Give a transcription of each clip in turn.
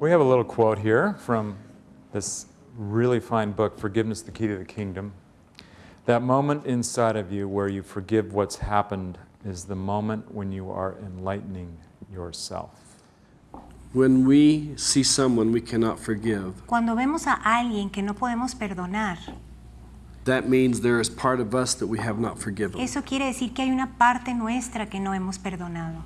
We have a little quote here from this really fine book, Forgiveness, the Key to the Kingdom. That moment inside of you where you forgive what's happened is the moment when you are enlightening yourself. When we see someone we cannot forgive, Cuando vemos a alguien que no podemos perdonar, that means there is part of us that we have not forgiven. eso quiere decir que hay una parte nuestra que no hemos perdonado.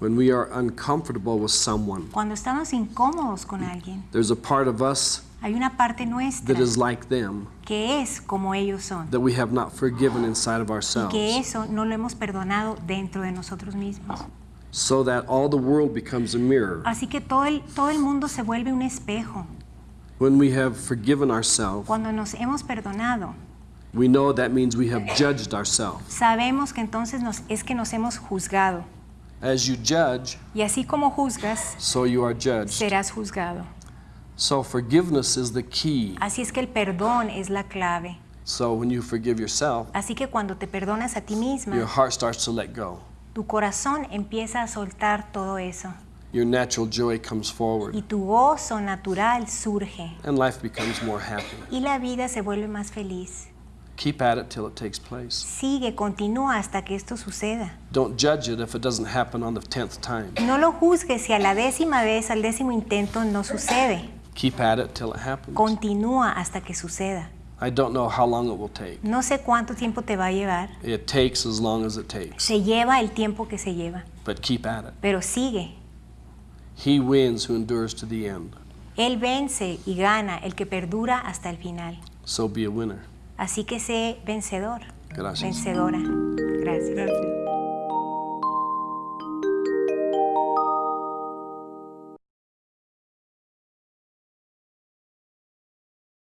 When we are uncomfortable with someone, Cuando estamos incómodos con alguien, there's a part of us hay una parte nuestra that is like them que es como ellos son. that we have not forgiven inside of Y que eso no lo hemos perdonado dentro de nosotros mismos. So that all the world becomes a mirror. Así que todo el, todo el mundo se vuelve un espejo. When we have forgiven ourselves, Cuando nos hemos perdonado, we know that means we have judged ourselves. sabemos que entonces nos, es que nos hemos juzgado. As you judge, Y así como juzgas, so you are judged. serás juzgado. So forgiveness is the key. Así es que el perdón es la clave. So when you forgive yourself, Así que cuando te perdonas a ti your misma, heart starts to let go. tu corazón empieza a soltar todo eso. Your natural joy comes Y forward, tu gozo natural surge. and life becomes more happy. Y la vida se vuelve más feliz. Keep at it till it takes place. Sigue, continúa hasta que esto suceda. Don't judge it if it doesn't happen on the tenth time. No lo juzgues si a la décima vez, al décimo intento no sucede. Keep at it till it happens. Continúa hasta que suceda. I don't know how long it will take. No sé cuánto tiempo te va a llevar. It takes as long as it takes, Se lleva el tiempo que se lleva, but keep at it. pero sigue. He wins who endures to the end. Él vence y gana el que perdura hasta el final. So be a winner. Así que sé vencedor, Gracias. vencedora. Gracias.